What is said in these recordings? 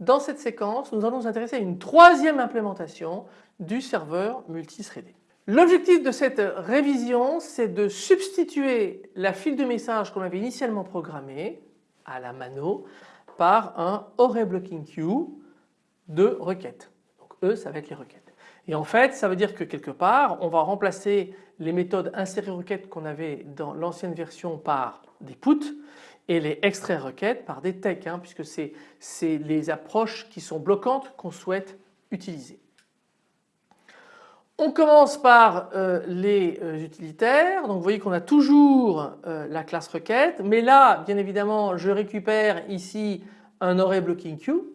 dans cette séquence, nous allons nous intéresser à une troisième implémentation du serveur multithreadé. L'objectif de cette révision, c'est de substituer la file de message qu'on avait initialement programmée à la mano par un array blocking queue de requêtes. Donc E, ça va être les requêtes. Et en fait, ça veut dire que quelque part, on va remplacer les méthodes insérer requêtes qu'on avait dans l'ancienne version par des put et les extraire requêtes par des tech hein, puisque c'est les approches qui sont bloquantes qu'on souhaite utiliser. On commence par euh, les euh, utilitaires. Donc vous voyez qu'on a toujours euh, la classe requête mais là bien évidemment je récupère ici un array blocking queue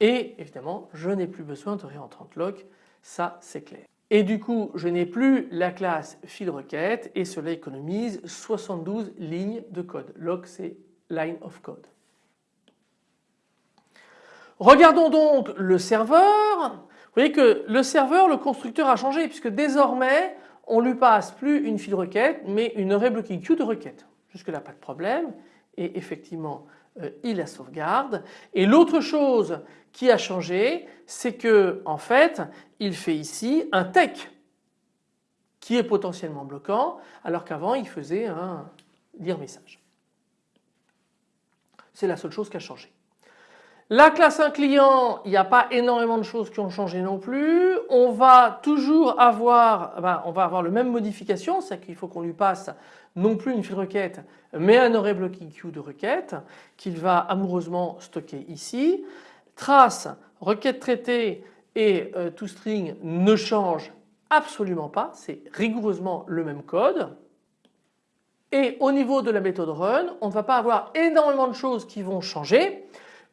et évidemment je n'ai plus besoin de réentrant lock ça c'est clair. Et du coup je n'ai plus la classe file requête et cela économise 72 lignes de code. Log c'est line of code. Regardons donc le serveur. Vous voyez que le serveur, le constructeur a changé puisque désormais on lui passe plus une file requête mais une array blocking queue de requête. Jusque là pas de problème et effectivement il la sauvegarde. Et l'autre chose qui a changé c'est que en fait il fait ici un tech qui est potentiellement bloquant alors qu'avant il faisait un lire message. C'est la seule chose qui a changé. La classe 1 client, il n'y a pas énormément de choses qui ont changé non plus. On va toujours avoir, ben, on va avoir le même modification, c'est qu'il faut qu'on lui passe non plus une file requête mais un array blocking queue de requête qu'il va amoureusement stocker ici. Trace, requête traitée et euh, toString ne changent absolument pas, c'est rigoureusement le même code. Et au niveau de la méthode run, on ne va pas avoir énormément de choses qui vont changer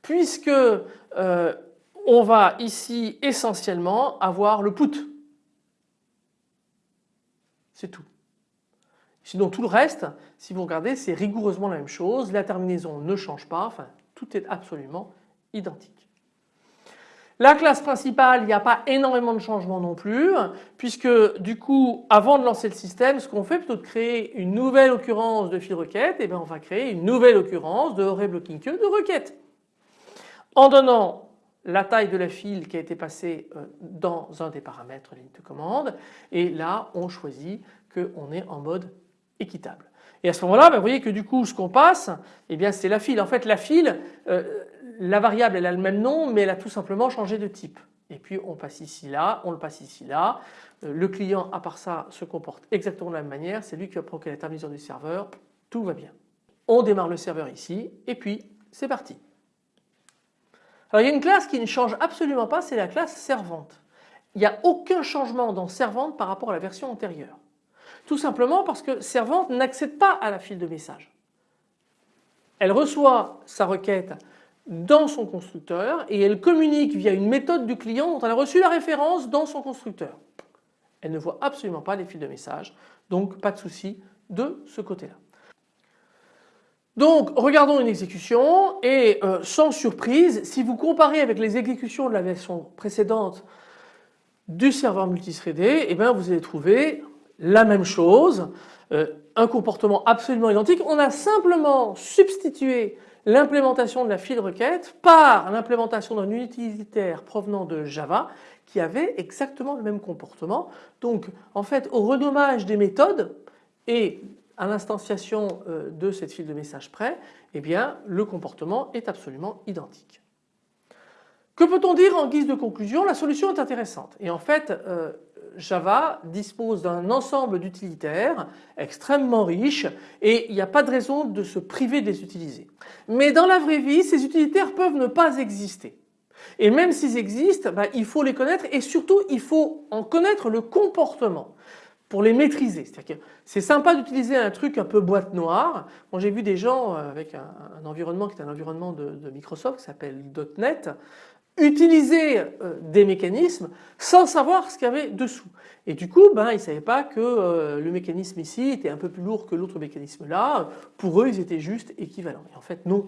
puisque euh, on va ici essentiellement avoir le put. C'est tout. Sinon tout le reste, si vous regardez, c'est rigoureusement la même chose. La terminaison ne change pas, enfin tout est absolument identique. La classe principale, il n'y a pas énormément de changements non plus puisque du coup avant de lancer le système ce qu'on fait plutôt de créer une nouvelle occurrence de file requête et eh bien on va créer une nouvelle occurrence de array blocking queue de requête. En donnant la taille de la file qui a été passée euh, dans un des paramètres ligne de commande et là on choisit qu'on est en mode équitable. Et à ce moment-là, ben, vous voyez que du coup ce qu'on passe, eh bien c'est la file. En fait la file, euh, la variable elle a le même nom mais elle a tout simplement changé de type. Et puis on passe ici là, on le passe ici là. Euh, le client à part ça se comporte exactement de la même manière, c'est lui qui va provoquer la terminaison du serveur, tout va bien. On démarre le serveur ici et puis c'est parti. Alors il y a une classe qui ne change absolument pas, c'est la classe servante. Il n'y a aucun changement dans servante par rapport à la version antérieure. Tout simplement parce que servante n'accède pas à la file de message. Elle reçoit sa requête dans son constructeur et elle communique via une méthode du client dont elle a reçu la référence dans son constructeur. Elle ne voit absolument pas les fils de message donc pas de souci de ce côté-là. Donc regardons une exécution et euh, sans surprise si vous comparez avec les exécutions de la version précédente du serveur multithreadé eh bien vous allez trouver la même chose, euh, un comportement absolument identique. On a simplement substitué l'implémentation de la file requête par l'implémentation d'un utilitaire provenant de Java qui avait exactement le même comportement. Donc en fait au renommage des méthodes et à l'instanciation euh, de cette file de message près, eh bien le comportement est absolument identique. Que peut-on dire en guise de conclusion? La solution est intéressante et en fait euh, Java dispose d'un ensemble d'utilitaires extrêmement riches et il n'y a pas de raison de se priver de les utiliser. Mais dans la vraie vie, ces utilitaires peuvent ne pas exister. Et même s'ils existent, bah, il faut les connaître et surtout il faut en connaître le comportement pour les maîtriser. C'est-à-dire que c'est sympa d'utiliser un truc un peu boîte noire. Moi j'ai vu des gens euh, avec un, environnement qui est un environnement de, Microsoft qui s'appelle .NET utiliser euh, des mécanismes sans savoir ce qu'il y avait dessous. Et du coup, ben, ils ne savaient pas que euh, le mécanisme ici était un peu plus lourd que l'autre mécanisme là. Pour eux, ils étaient juste équivalents. Et en fait, non.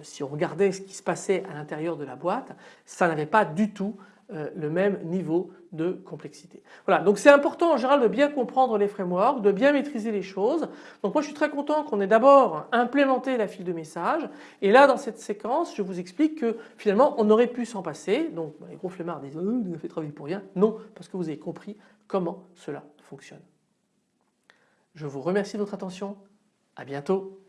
Si on regardait ce qui se passait à l'intérieur de la boîte, ça n'avait pas du tout euh, le même niveau de complexité. Voilà, donc c'est important en général de bien comprendre les frameworks, de bien maîtriser les choses. Donc moi je suis très content qu'on ait d'abord implémenté la file de message et là dans cette séquence je vous explique que finalement on aurait pu s'en passer. Donc bah, les gros flemmards disent oh, vous avez fait travailler pour rien. Non, parce que vous avez compris comment cela fonctionne. Je vous remercie de votre attention. À bientôt.